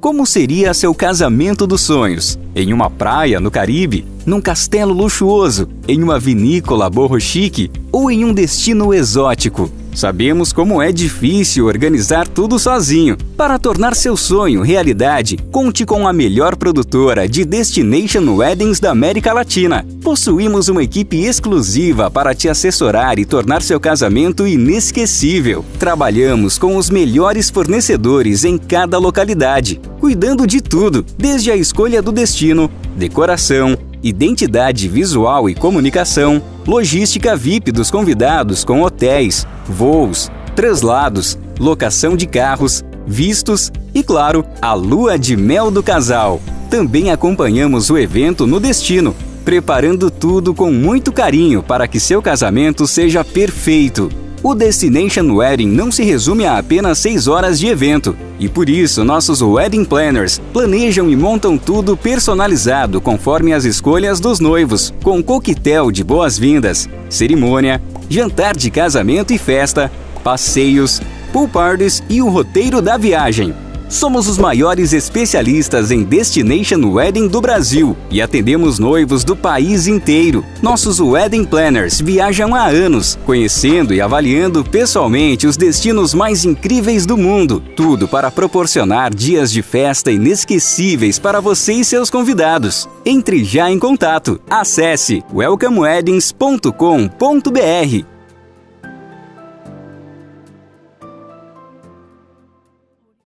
Como seria seu casamento dos sonhos? Em uma praia no Caribe? Num castelo luxuoso? Em uma vinícola borro chique? Ou em um destino exótico? Sabemos como é difícil organizar tudo sozinho. Para tornar seu sonho realidade, conte com a melhor produtora de Destination Weddings da América Latina. Possuímos uma equipe exclusiva para te assessorar e tornar seu casamento inesquecível. Trabalhamos com os melhores fornecedores em cada localidade, cuidando de tudo, desde a escolha do destino, decoração, identidade visual e comunicação, logística VIP dos convidados com hotéis, voos, translados, locação de carros, vistos e, claro, a lua de mel do casal. Também acompanhamos o evento no destino, preparando tudo com muito carinho para que seu casamento seja perfeito. O Destination Wedding não se resume a apenas 6 horas de evento, e por isso nossos wedding planners planejam e montam tudo personalizado conforme as escolhas dos noivos, com coquetel de boas-vindas, cerimônia, jantar de casamento e festa, passeios, pool parties e o roteiro da viagem. Somos os maiores especialistas em Destination Wedding do Brasil e atendemos noivos do país inteiro. Nossos Wedding Planners viajam há anos, conhecendo e avaliando pessoalmente os destinos mais incríveis do mundo. Tudo para proporcionar dias de festa inesquecíveis para você e seus convidados. Entre já em contato. Acesse welcomeweddings.com.br